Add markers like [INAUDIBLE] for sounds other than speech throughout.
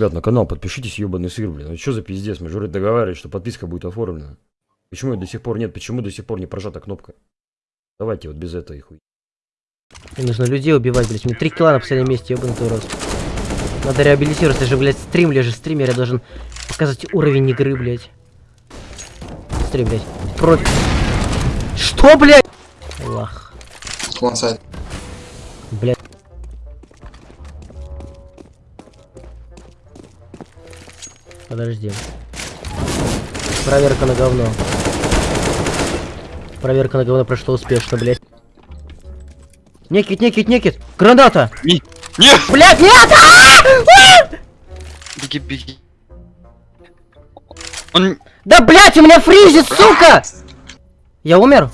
ребят, на канал подпишитесь, ебаный сыр, блин. Ну что за пиздец? Мы же вроде договаривались, что подписка будет оформлена. Почему ее до сих пор нет? Почему до сих пор не прожата кнопка? Давайте вот без этой хуй. Мне нужно людей убивать, блядь. Мне три килла на последнем месте, ебаный твой рот. Надо реабилитироваться, же, блядь, стрим, же стример, я должен показать уровень игры, блядь. Стрим, блядь. Профи. Что, блядь? Лах. Блядь. Подожди. Проверка на говно. Проверка на говно прошла успешно, блядь. Некит, некит, некит! Граната! Не- Нет! Блядь, нет! А! Беги, беги. Он... Да, блядь, у меня фризит, сука! Я умер?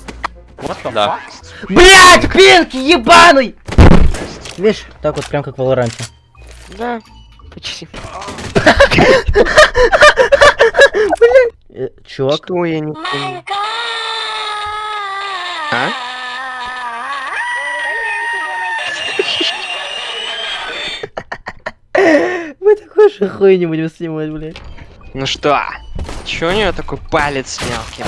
Да. Блядь, пинки, ебаный! Видишь, так вот, прям как в Валоранте. Да. Почти. Э, чувак, Что я не понял? А? [LAUGHS] мы такой же хуй не будем снимать, блядь. Ну что? Чё у нее такой палец мелкий?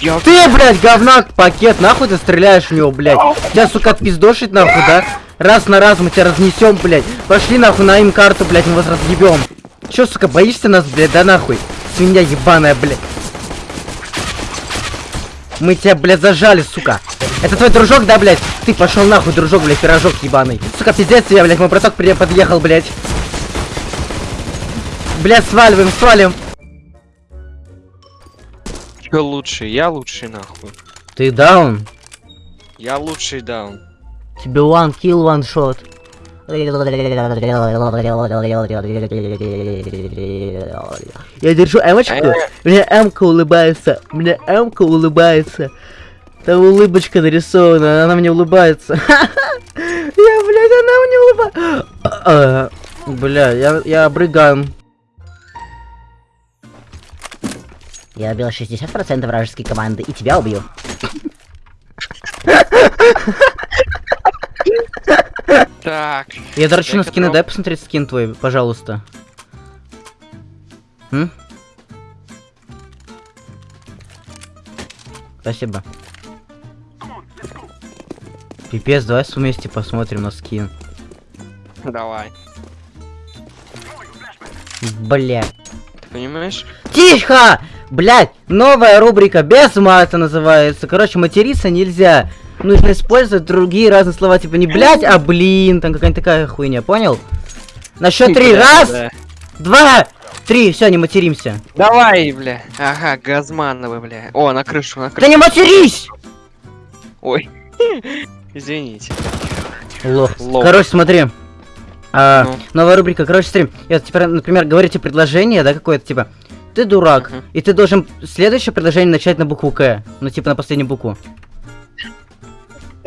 Ёп. Ты, блядь, говнак, пакет, нахуй ты стреляешь в него, блядь. Тебя, сука, отпиздошить, нахуй, да? Раз на раз мы тебя разнесем, блядь. Пошли, нахуй, на им карту, блядь, мы вас разъебем. Чё, сука, боишься нас, блядь, да нахуй? Свинья ебаная, блядь. Мы тебя, блядь, зажали, сука. Это твой дружок, да, блядь? Ты пошел нахуй, дружок, блядь, пирожок ебаный. Сука, пиздец тебе, блядь, мой браток подъехал, блядь. Блядь, сваливаем, свалим. Чё лучший? Я лучший нахуй. Ты даун? Я лучший даун. Тебе one kill, one shot. Я держу эмочку, мне эмка улыбается, мне эмка улыбается. Там улыбочка нарисована, она мне улыбается. [LAUGHS] Я, блядь, она мне улыбается. Бля, я, я обрыган. Я убил 60% вражеской команды и тебя убью. [LAUGHS] Так. Я дрочу на скины, готов. дай посмотреть скин твой, пожалуйста. М? Спасибо. Пипец, давай вместе посмотрим на скин. Давай. Бля. Ты понимаешь? Тихо! Блять, новая рубрика без мата называется. Короче, материться нельзя. Нужно использовать другие разные слова, типа не блять, а блин, там какая-нибудь такая хуйня, понял? На счет три. Раз, да. два, три. Все, не материмся. Давай, бля. Ага, Газмановы, бля. О, на крышу, на Да крышу. не матерись! Ой. [LAUGHS] Извините. Лох. Лох. Короче, смотри. А, Ну. Новая рубрика, короче, смотри. Я, типа, например, говорите предложение, да, какое-то, типа, ты дурак, Мгм. и ты должен следующее предложение начать на букву К. Ну, типа, на последнюю букву.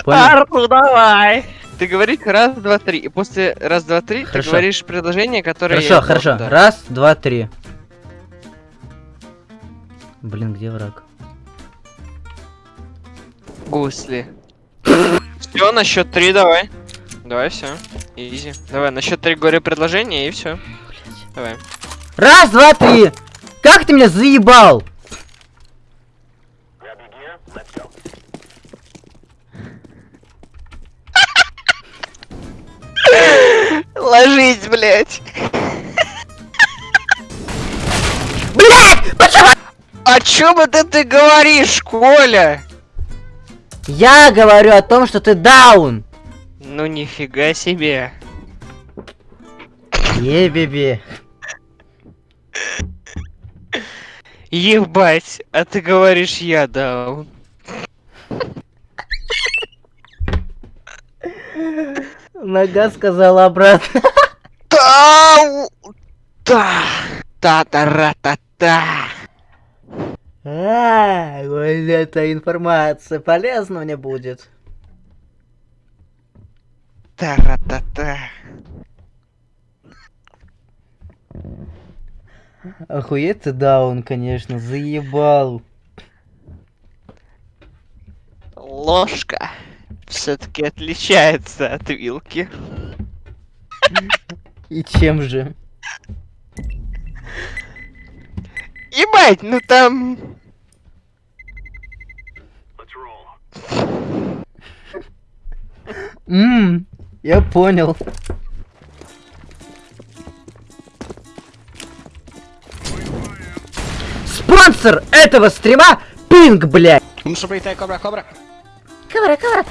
Арту, давай! Ты говоришь раз, два, три. И после раз, два, три ты Хорошо. говоришь предложение, которое Хорошо, я хорошо. дать. Раз, два, три. Блин, где враг? Гусли. Все, на счет три давай. Давай, все. Изи. Давай, на счет три говори предложение и все. Давай. Раз, два, три! Как ты меня заебал? Ложись, блять. Блять! [LAUGHS] Почему? О чем это ты говоришь, Коля? Я говорю о том, что ты даун. Ну нифига себе. Ебеби. Ебать, а ты говоришь я даун. Нога сказала обратно. Тау! Та! Та-та-ра-та-та! А, вот эта информация полезна мне будет. Та-ра-та-та! Охуеть ты даун, конечно, заебал. Ложка все-таки отличается от вилки. И чем же? Ебать, ну там... Ммм, я понял. Спонсор этого стрима Пинг, блядь! Ну что, Кобра, Кобра? Кавара, кавара.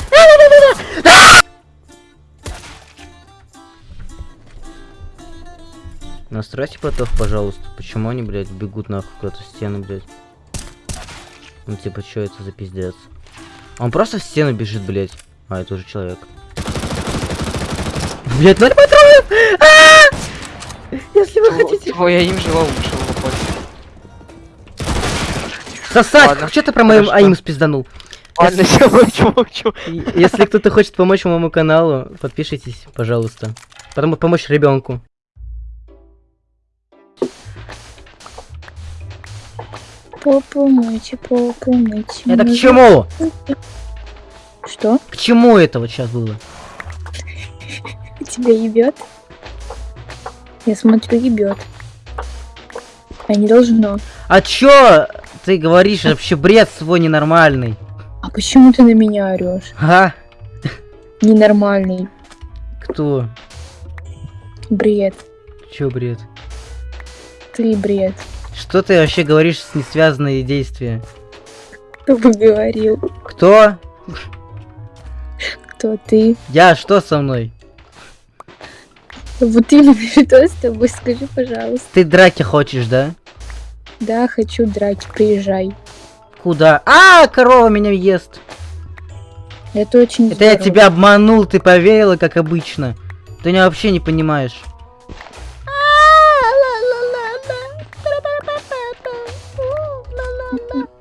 Настройте ботов, пожалуйста. Почему они, блядь, бегут нахуй куда-то в стену, блядь? Ну типа, что это за пиздец? Он просто в стену бежит, блядь. А, это уже человек. Блядь, ноль патронов! А! Если вы хотите... Твой аим жила лучше. Сосать! Ладно, Что ты про моим аим спизданул? Ладно, [LAUGHS] все, молчу, молчу. И- Если кто-то хочет помочь моему каналу, подпишитесь, пожалуйста. Потому помочь ребенку. Попу мыть, попу мыть. Это к чему? Что? К чему это вот сейчас было? Тебя ебет? Я смотрю, ебет. А не должно. А чё ты говоришь? Вообще бред свой ненормальный. А почему ты на меня орешь? А? Ненормальный. Кто? Бред. Чё бред? Ты бред. Что ты вообще говоришь с несвязанные действия? Кто бы говорил? Кто? Кто ты? Я, что со мной? Вот именно [LAUGHS] что с тобой, скажи, пожалуйста. Ты драки хочешь, да? Да, хочу драки, приезжай. Куда? А, корова меня ест. Это очень Это я здорово. тебя обманул, ты поверила, как обычно. Ты меня вообще не понимаешь.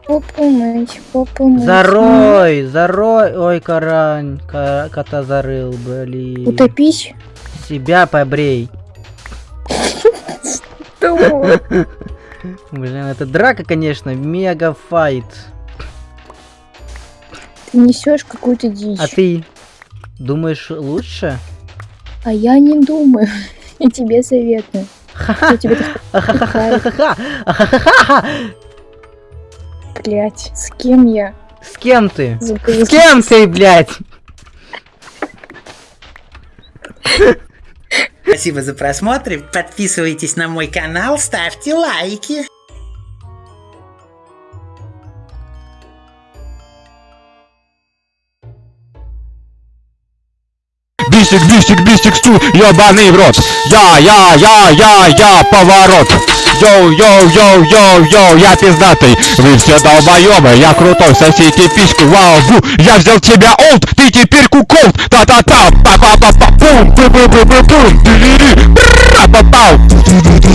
Попу мыть, попу мыть. Зарой, зарой. Ой, карань, ка- кота зарыл, блин. Утопись. Себя побрей. Что? Блин, это драка, конечно, мега файт. Ты несешь какую-то дичь. А ты думаешь лучше? А я не думаю. [LAUGHS] И тебе советую. [LAUGHS] Блять? С кем я? С кем ты? С кем ты, блядь? [LAUGHS] Спасибо за просмотр. Подписывайтесь на мой канал, ставьте лайки. Бисик, бисик, бисик, стул, ебаный в рот. Я, я, я, я, я, поворот. Йоу, йоу, йоу, йоу, йоу, я пиздатый. Вы все долбоебы, я крутой, сосите письку, вау, бу. Я взял тебя олд, ты теперь куколд. Та-та-та, па-па-па-па, пум, пу-пу-пу-пу-пум, дили-ли, бра-па-пау.